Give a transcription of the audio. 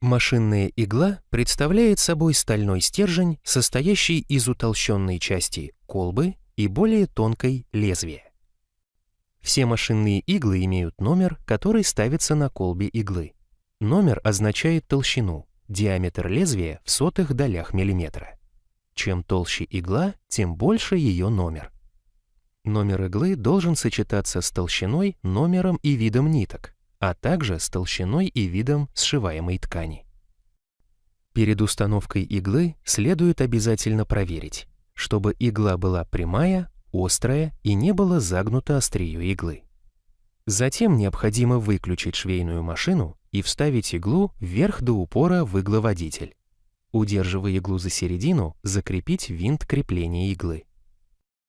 Машинная игла представляет собой стальной стержень, состоящий из утолщенной части колбы и более тонкой лезвия. Все машинные иглы имеют номер, который ставится на колбе иглы. Номер означает толщину, диаметр лезвия в сотых долях миллиметра. Чем толще игла, тем больше ее номер. Номер иглы должен сочетаться с толщиной, номером и видом ниток, а также с толщиной и видом сшиваемой ткани. Перед установкой иглы следует обязательно проверить, чтобы игла была прямая, острая и не было загнуто острие иглы. Затем необходимо выключить швейную машину и вставить иглу вверх до упора в игловодитель. Удерживая иглу за середину, закрепить винт крепления иглы.